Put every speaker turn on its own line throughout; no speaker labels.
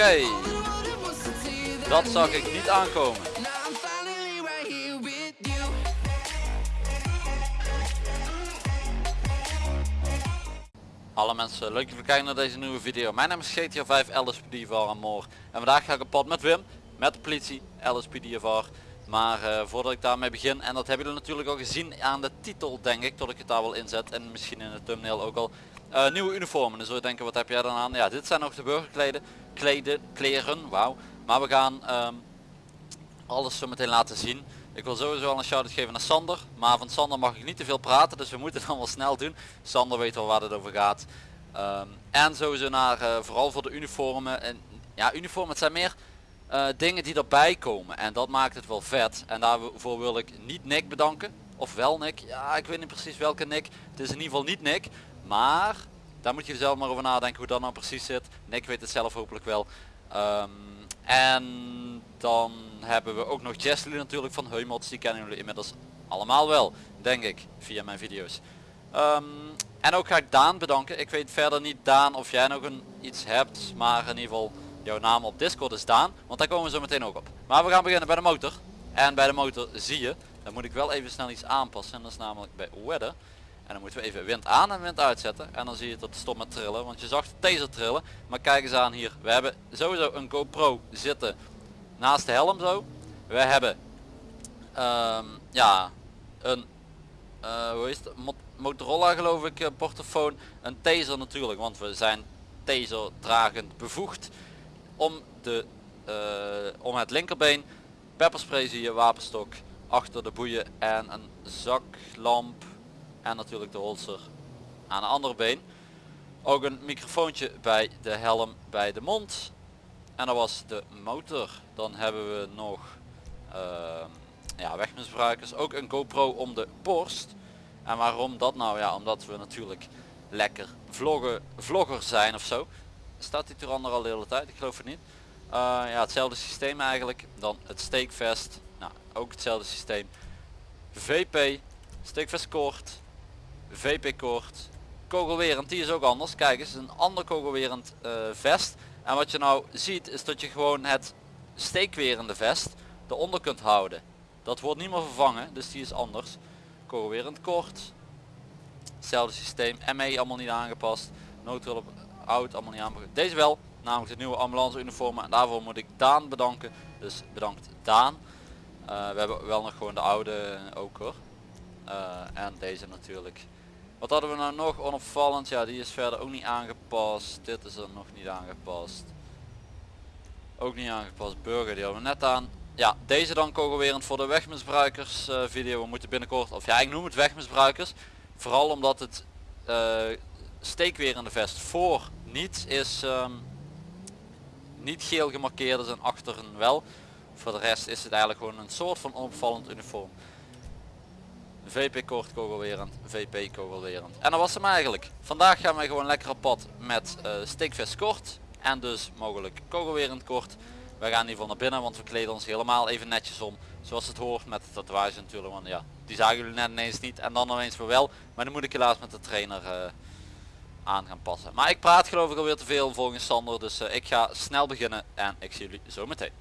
Oké. Dat zag ik niet aankomen. Alle mensen, leuk dat je kijken naar deze nieuwe video. Mijn naam is GTA 5 LSPD van Moor. En vandaag ga ik op pad met Wim, met de politie, LSPDVR. Maar uh, voordat ik daarmee begin, en dat hebben jullie natuurlijk al gezien aan de titel denk ik, tot ik het daar wel inzet. En misschien in de thumbnail ook al. Uh, nieuwe uniformen, dan zul je denken wat heb jij dan aan? Ja, dit zijn nog de burgerkleden, kleden, kleren, wauw. Maar we gaan um, alles zo meteen laten zien. Ik wil sowieso al een shout-out geven naar Sander. Maar van Sander mag ik niet te veel praten, dus we moeten dan wel snel doen. Sander weet wel waar het over gaat. Um, en sowieso naar, uh, vooral voor de uniformen. En, ja, uniformen, het zijn meer uh, dingen die erbij komen. En dat maakt het wel vet. En daarvoor wil ik niet Nick bedanken. Of wel Nick. Ja, ik weet niet precies welke Nick. Het is in ieder geval niet Nick. Maar, daar moet je zelf maar over nadenken hoe dat nou precies zit. Nick weet het zelf hopelijk wel. Um, en dan hebben we ook nog Jesly natuurlijk van Heumots. Die kennen jullie inmiddels allemaal wel, denk ik, via mijn video's. Um, en ook ga ik Daan bedanken. Ik weet verder niet Daan of jij nog een iets hebt. Maar in ieder geval jouw naam op Discord is Daan. Want daar komen we zo meteen ook op. Maar we gaan beginnen bij de motor. En bij de motor zie je, dan moet ik wel even snel iets aanpassen. En dat is namelijk bij weather. En dan moeten we even wind aan en wind uitzetten. En dan zie je dat het stopt met trillen. Want je zag de taser trillen. Maar kijk eens aan hier. We hebben sowieso een GoPro zitten naast de helm zo. We hebben um, ja, een uh, hoe het? Motorola geloof ik, uh, portofoon. Een taser natuurlijk, want we zijn taser dragend bevoegd. Om, de, uh, om het linkerbeen. Pepperspray zie je, wapenstok achter de boeien en een zaklamp en natuurlijk de holster aan de andere been. Ook een microfoontje bij de helm bij de mond. En dat was de motor. Dan hebben we nog uh, ja, wegmisbruikers. Ook een GoPro om de borst. En waarom dat nou? Ja, omdat we natuurlijk lekker vloggen, vlogger zijn of zo. Staat die Tyranner al de hele tijd? Ik geloof het niet. Uh, ja, hetzelfde systeem eigenlijk. Dan het steekvest. Nou, ook hetzelfde systeem. VP, steekvest kort, VP-koord, kogelwerend, die is ook anders. Kijk eens, een ander kogelwerend uh, vest. En wat je nou ziet is dat je gewoon het steekwerende vest eronder kunt houden. Dat wordt niet meer vervangen, dus die is anders. Kogelwerend kort. Hetzelfde systeem, ME allemaal niet aangepast. Noodhulp oud allemaal niet aangepast. Deze wel, namelijk de nieuwe ambulance uniformen. En daarvoor moet ik Daan bedanken. Dus bedankt Daan. Uh, we hebben wel nog gewoon de oude ook hoor. Uh, en deze natuurlijk. Wat hadden we nou nog onopvallend? Ja, die is verder ook niet aangepast. Dit is er nog niet aangepast. Ook niet aangepast. Burger, die hadden we net aan. Ja, deze dan kogelwerend voor de wegmisbruikers uh, video. We moeten binnenkort, of ja, ik noem het wegmisbruikers. Vooral omdat het uh, steekwerende vest voor niet is um, niet geel gemarkeerd is en achteren wel. Voor de rest is het eigenlijk gewoon een soort van onopvallend uniform. VP kort kogelwerend, VP kogelwerend. En dat was hem eigenlijk. Vandaag gaan wij gewoon lekker op pad met uh, steekvest kort. En dus mogelijk kogelwerend kort. We gaan in naar binnen, want we kleden ons helemaal even netjes om. Zoals het hoort met de tatoeage natuurlijk. Want ja, die zagen jullie net ineens niet. En dan ineens weer wel. Maar dan moet ik helaas met de trainer uh, aan gaan passen. Maar ik praat geloof ik alweer te veel volgens Sander. Dus uh, ik ga snel beginnen. En ik zie jullie zo meteen.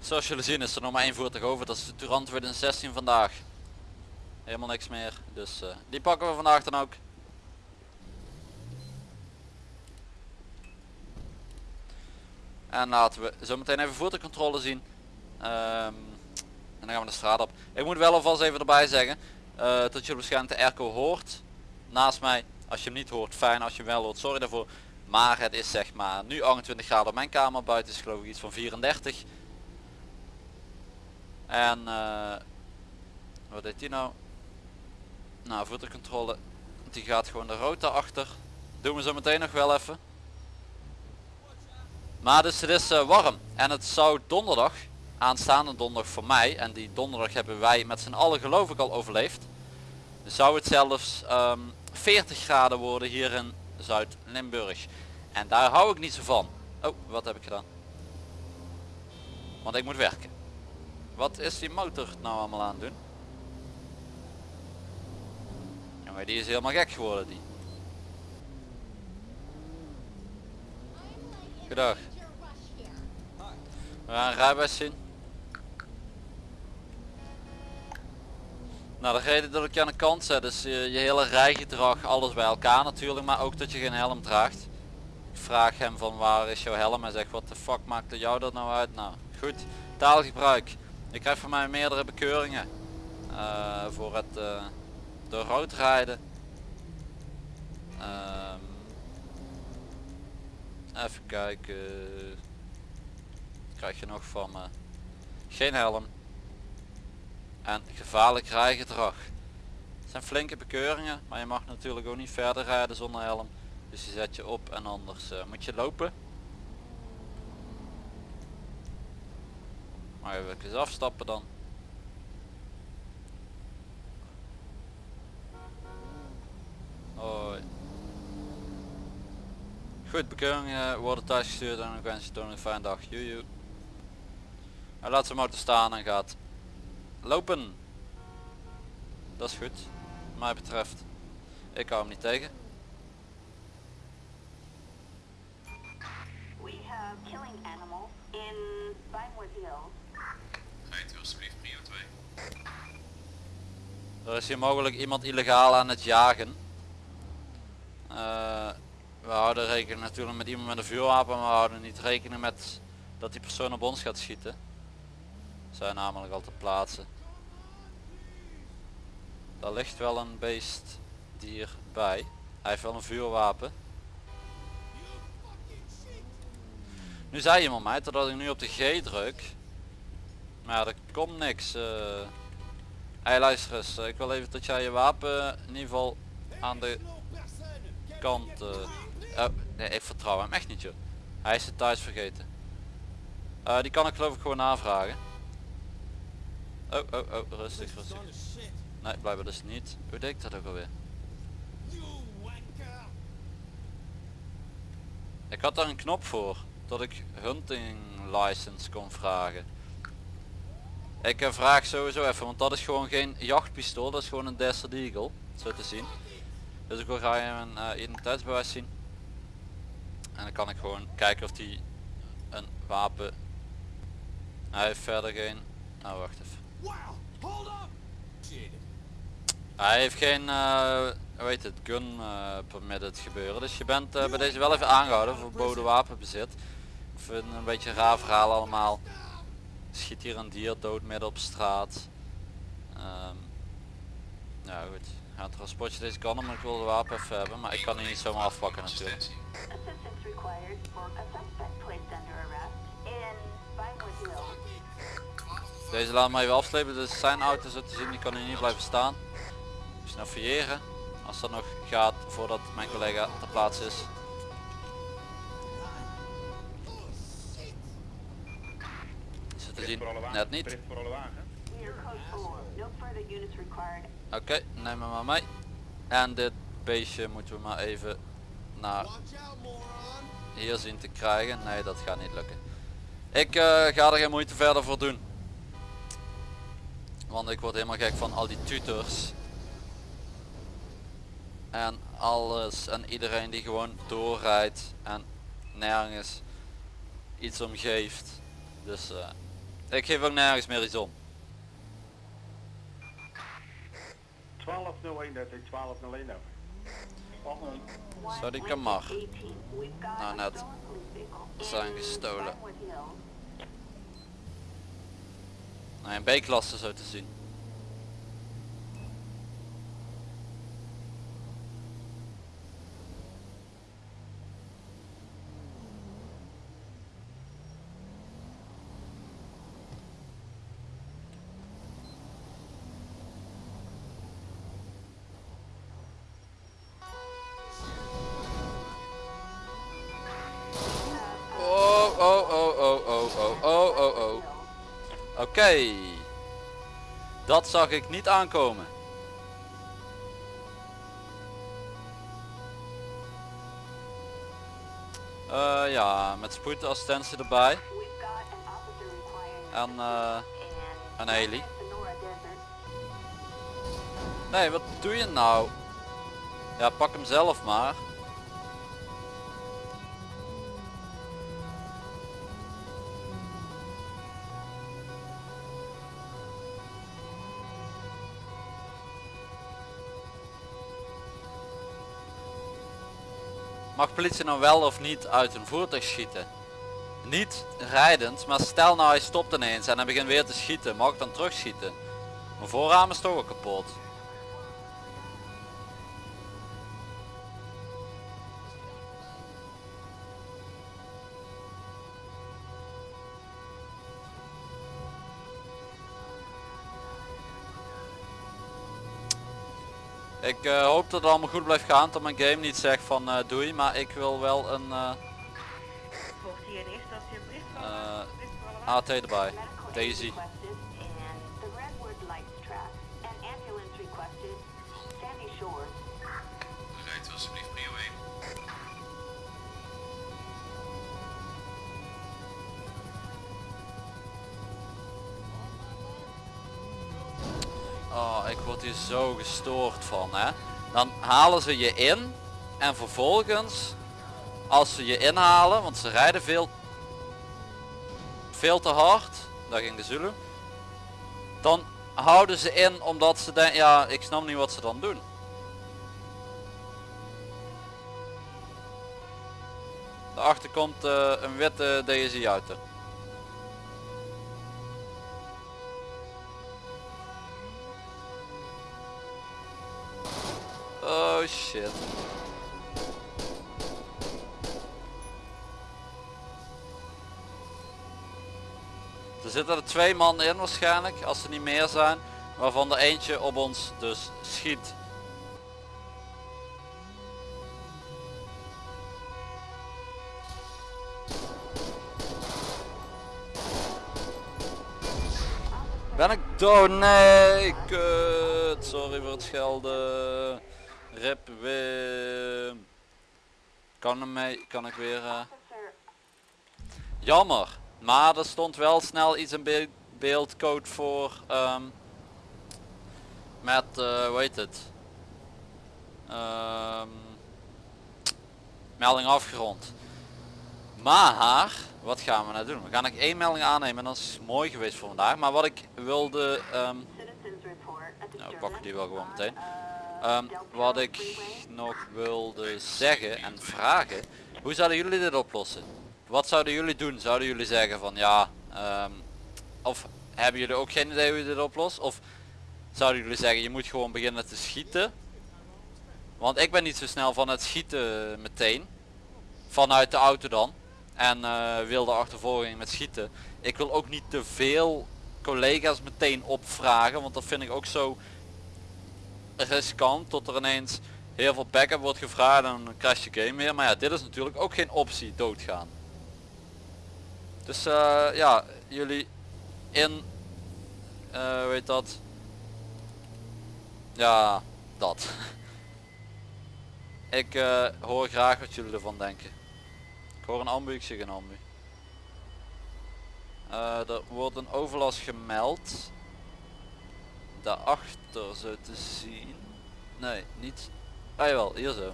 Zoals jullie zien is er nog maar één voertuig over. Dat is de Turant 2016 vandaag. Helemaal niks meer. Dus uh, die pakken we vandaag dan ook. En laten we zo meteen even voertuigcontrole zien. Um, en dan gaan we de straat op. Ik moet wel alvast even erbij zeggen. Uh, dat je waarschijnlijk de airco hoort. Naast mij. Als je hem niet hoort fijn. Als je hem wel hoort sorry daarvoor. Maar het is zeg maar nu 28 graden op mijn kamer. Buiten is geloof ik iets van 34. En uh, wat deed die nou? Nou, voertuigcontrole. Die gaat gewoon de rota achter. Doen we zo meteen nog wel even. Maar dus het is uh, warm. En het zou donderdag, aanstaande donderdag voor mij. En die donderdag hebben wij met z'n allen geloof ik al overleefd. Zou het zelfs ehm, 40 graden worden hier in Zuid-Limburg. En daar hou ik niet zo van. Oh, wat heb ik gedaan? Want ik moet werken. Wat is die motor nou allemaal aan doen? Jongen, die is helemaal gek geworden die. Goedendag. We gaan rijbewijs zien. Nou de reden dat ik je aan de kant zet is je, je hele rijgedrag, alles bij elkaar natuurlijk, maar ook dat je geen helm draagt. Ik vraag hem van waar is jouw helm en zeg wat de fuck maakt jou dat nou uit? Nou goed, taalgebruik. Je krijgt van mij meerdere bekeuringen eh, voor het uh, door rood rijden. Ehm, even kijken. Krijg je nog van me. Geen helm. En gevaarlijk rijgedrag. Het zijn flinke bekeuringen, maar je mag natuurlijk ook niet verder rijden zonder helm. Dus je zet je op en anders uh, moet je lopen. Maar even eens afstappen dan. Hoi. Goed, bekeuringen worden thuis gestuurd en ik wens je toch een fijne dag. Joejoe. Hij laat zijn motor staan en gaat lopen. Dat is goed, wat mij betreft. Ik hou hem niet tegen.
We have killing animals in Vinewood Hills.
Rijdt u alsjeblieft prio 2.
Er is hier mogelijk iemand illegaal aan het jagen. Eh, we houden rekening natuurlijk met iemand met een vuurwapen, maar we houden niet rekening met dat die persoon op ons gaat schieten. Zijn namelijk al te plaatsen. Daar ligt wel een beest dier bij. Hij heeft wel een vuurwapen. Nu zei iemand mij dat ik nu op de G druk. Maar er komt niks. Uh... Hey luister eens, ik wil even dat jij je wapen in ieder geval aan de kant... Uh... Oh, nee, ik vertrouw hem echt niet joh. Hij is het thuis vergeten. Die kan ik geloof ik gewoon aanvragen. Oh, oh, oh, rustig, rustig. Nee, blijkbaar dus niet. Hoe deed ik dat ook alweer? Ik had daar een knop voor. Dat ik hunting license kon vragen. Ik uh, vraag sowieso even, want dat is gewoon geen jachtpistool. Dat is gewoon een Desert Eagle. Zo te zien. Dus ik wil graag mijn uh, identiteitsbewijs zien. En dan kan ik gewoon kijken of die een wapen... Hij heeft verder geen... Nou wacht even. Hij heeft geen, uh, weet het, gun uh, permitted gebeuren. Dus je bent uh, bij deze wel even aangehouden voor verboden wapenbezit. Ik vind een beetje een raar verhaal allemaal. Schiet hier een dier dood midden op straat. Um, ja goed. Ja, het transportje deze kan maar ik wil de wapen even hebben. Maar ik kan die niet zomaar afpakken natuurlijk. Deze laat maar even afslepen. Dus zijn auto zo te zien, die kan hier niet blijven staan. Snel fouilleren. Als dat nog gaat voordat mijn collega ter plaatse is. Zo te zien, net niet. Oké, neem hem maar mee. En dit beestje moeten we maar even naar hier zien te krijgen. Nee, dat gaat niet lukken. Ik uh, ga er geen moeite verder voor doen. Want ik word helemaal gek van al die tutors. En alles en iedereen die gewoon doorrijdt en nergens iets om geeft. Dus uh, ik geef ook nergens meer iets om.
1201, dat is 1201 over.
Zo die kan maar. Nou net zijn gestolen. Nee, een B-klasse zo te zien. Oké. Dat zag ik niet aankomen. Uh, ja, met spoedassistentie erbij. En uh, een heli. Nee, wat doe je nou? Ja, pak hem zelf maar. Mag politie nou wel of niet uit een voertuig schieten? Niet rijdend, maar stel nou hij stopt ineens en hij begint weer te schieten. Mag ik dan terugschieten? Mijn voorraam is toch ook kapot. Ik eh, hoop dat het allemaal goed blijft gaan, dat mijn game niet zegt van eh, doei, maar ik wil wel een eh,
Volgt hier in
Oh, ik word hier zo gestoord van, hè. Dan halen ze je in en vervolgens, als ze je inhalen, want ze rijden veel, veel te hard, daar ging de Zulu, dan houden ze in omdat ze denken, ja, ik snap niet wat ze dan doen. Daarachter komt eh, een witte DSI auto. Oh shit. Er zitten er twee man in waarschijnlijk, als er niet meer zijn. Waarvan er eentje op ons dus schiet. Ben ik dood? Nee, kut. Sorry voor het schelden. Rip Wim. Kan hem mee, kan ik weer... eh, Jammer. Maar er stond wel snel iets in be beeldcode voor... ehm, met, hoe heet het? Ehm, melding afgerond. Maar, wat gaan we nou doen? We gaan nog één melding aannemen en dat is mooi geweest voor vandaag. Maar wat ik wilde...
a
nou, we pakken die wel gewoon meteen. Ehm, wat ik nog wilde zeggen en vragen. Hoe zouden jullie dit oplossen? Wat zouden jullie doen? Zouden jullie zeggen van ja, ehm, of hebben jullie ook geen idee hoe je dit oplost? Of zouden jullie zeggen je moet gewoon beginnen te schieten? Want ik ben niet zo snel van het schieten meteen. Vanuit de auto dan. En eh, wilde achtervolging met schieten. Ik wil ook niet te veel collega's meteen opvragen. Want dat vind ik ook zo riskant tot er ineens heel veel backup wordt gevraagd en dan crash je game weer. Maar ja, dit is natuurlijk ook geen optie, doodgaan. Dus eh, ja, jullie in, eh weet dat, ja, dat. ik eh, hoor graag wat jullie ervan denken. Ik hoor een ambu, ik zie een ambu. Er wordt een overlast gemeld. Daarachter zo te zien. Nee, niet. Ah jawel, hier zo.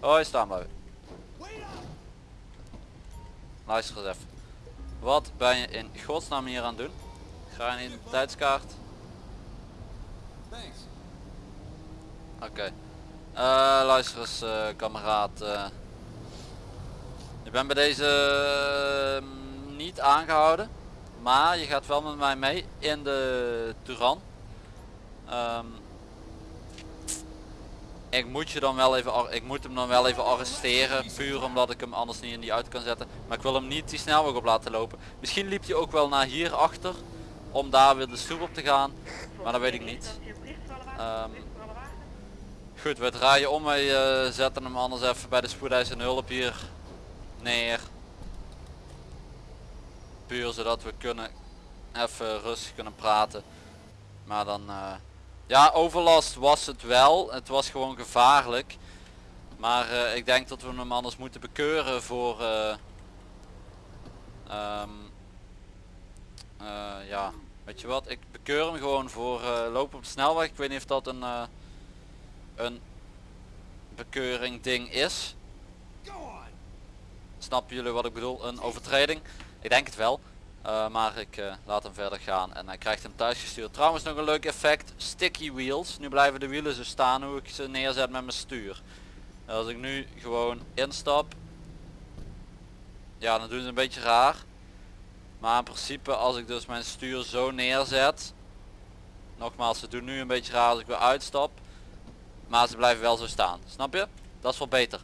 Hoi, staan bij. Luister eens even. Wat ben je in godsnaam hier aan het doen? Ga je een identiteitskaart? Oké. Eh, luister eens eh, kameraad. eh. je bent bij deze eh, niet aangehouden. Maar je gaat wel met mij mee in de Turan. Ehm, ik moet je dan wel even ik moet hem dan wel even arresteren. Puur omdat ik hem anders niet in die auto kan zetten. Maar ik wil hem niet die snelweg op laten lopen. Misschien liep hij ook wel naar hier achter. Om daar weer de stoep op te gaan. Maar dat weet ik niet. Ehm, Goed, we draaien om. Wij eh, zetten hem anders even bij de spoedeisende hulp hier neer. Puur zodat we kunnen even rustig kunnen praten. Maar dan, eh, ja overlast was het wel. Het was gewoon gevaarlijk. Maar eh, ik denk dat we hem anders moeten bekeuren voor, eh, ehm, eh, ja, weet je wat, ik bekeur hem gewoon voor lopen op de snelweg. Ik weet niet of dat een, een bekeuring ding is. Snappen jullie wat ik bedoel? Een overtreding. Ik denk het wel. Eh, maar ik eh, laat hem verder gaan en hij krijgt hem thuis gestuurd. Trouwens nog een leuk effect. Sticky wheels. Nu blijven de wielen zo staan hoe ik ze neerzet met mijn stuur. Als ik nu gewoon instap. Ja dan doen ze een beetje raar. Maar in principe als ik dus mijn stuur zo neerzet. Nogmaals ze doen nu een beetje raar als ik weer uitstap. Maar ze blijven wel zo staan. Snap je? Dat is wel beter.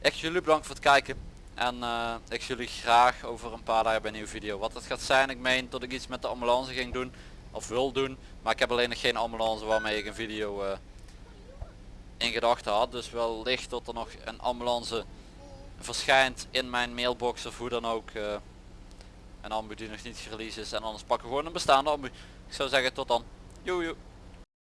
Ik jullie bedankt voor het kijken. En eh, ik zie jullie graag over een paar dagen bij een nieuwe video. Wat het gaat zijn, ik meen dat ik iets met de ambulance ging doen. Of wil doen. Maar ik heb alleen nog geen ambulance waarmee ik een video eh, in gedachten had. Dus wellicht dat er nog een ambulance verschijnt in mijn mailbox of hoe dan ook. eh, een ambu die nog niet gereleased is. En anders pakken we gewoon een bestaande ambu. Ik zou zeggen tot dan. Joe.